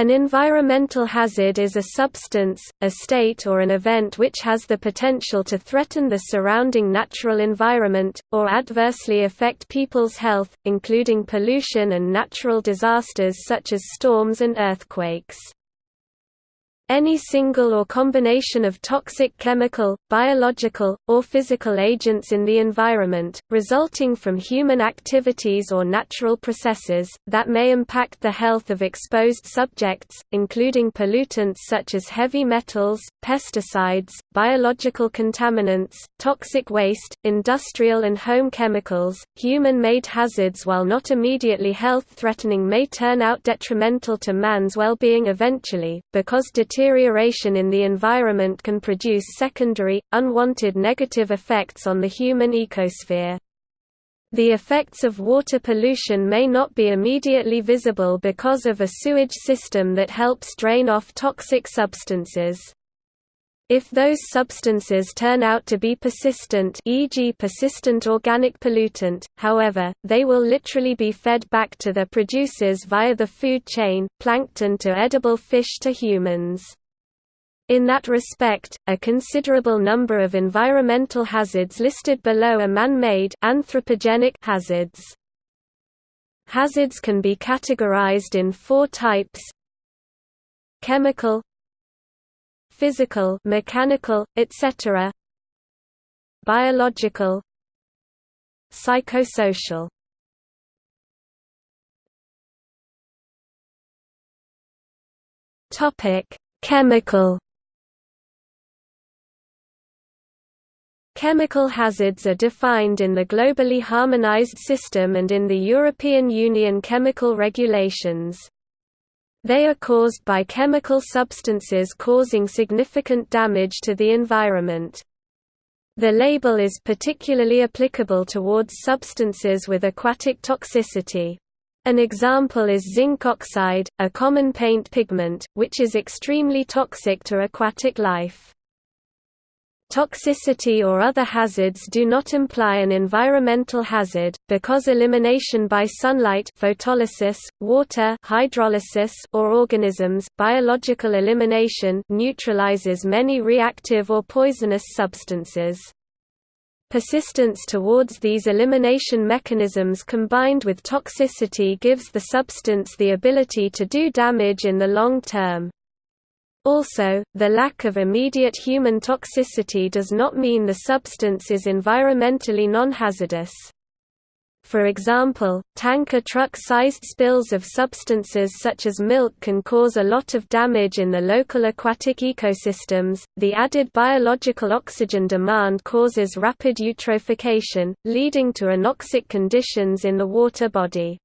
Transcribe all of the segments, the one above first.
An environmental hazard is a substance, a state or an event which has the potential to threaten the surrounding natural environment, or adversely affect people's health, including pollution and natural disasters such as storms and earthquakes. Any single or combination of toxic chemical, biological, or physical agents in the environment, resulting from human activities or natural processes, that may impact the health of exposed subjects, including pollutants such as heavy metals, pesticides, biological contaminants, toxic waste, industrial and home chemicals, human-made hazards while not immediately health-threatening may turn out detrimental to man's well-being eventually, because deterioration deterioration in the environment can produce secondary, unwanted negative effects on the human ecosphere. The effects of water pollution may not be immediately visible because of a sewage system that helps drain off toxic substances. If those substances turn out to be persistent e.g. persistent organic pollutant, however, they will literally be fed back to their producers via the food chain, plankton to edible fish to humans. In that respect, a considerable number of environmental hazards listed below are man-made anthropogenic hazards. Hazards can be categorized in four types chemical physical mechanical, etc. biological psychosocial Topic: Chemical Chemical hazards are defined in the globally harmonized system and in the European Union chemical regulations. They are caused by chemical substances causing significant damage to the environment. The label is particularly applicable towards substances with aquatic toxicity. An example is zinc oxide, a common paint pigment, which is extremely toxic to aquatic life. Toxicity or other hazards do not imply an environmental hazard, because elimination by sunlight photolysis, water hydrolysis or organisms biological elimination neutralizes many reactive or poisonous substances. Persistence towards these elimination mechanisms combined with toxicity gives the substance the ability to do damage in the long term. Also, the lack of immediate human toxicity does not mean the substance is environmentally non-hazardous. For example, tanker truck-sized spills of substances such as milk can cause a lot of damage in the local aquatic ecosystems. The added biological oxygen demand causes rapid eutrophication, leading to anoxic conditions in the water body.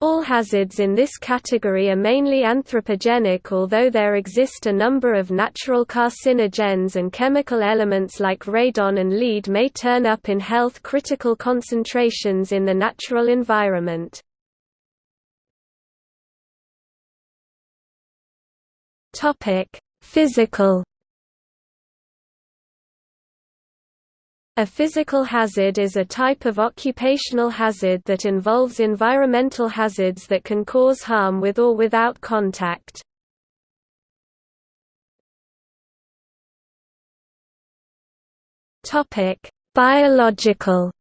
All hazards in this category are mainly anthropogenic although there exist a number of natural carcinogens and chemical elements like radon and lead may turn up in health-critical concentrations in the natural environment. Physical A physical hazard is a type of occupational hazard that involves environmental hazards that can cause harm with or without contact. Biological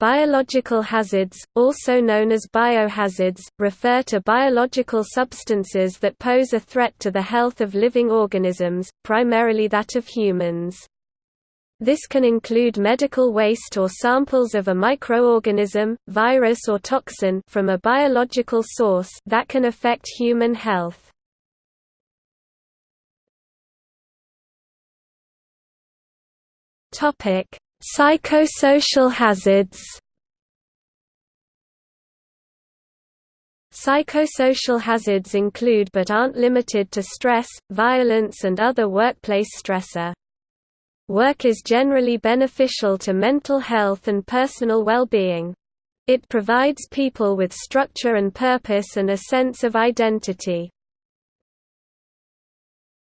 Biological hazards, also known as biohazards, refer to biological substances that pose a threat to the health of living organisms, primarily that of humans. This can include medical waste or samples of a microorganism, virus or toxin from a biological source that can affect human health. Psychosocial hazards Psychosocial hazards include but aren't limited to stress, violence and other workplace stressor. Work is generally beneficial to mental health and personal well-being. It provides people with structure and purpose and a sense of identity.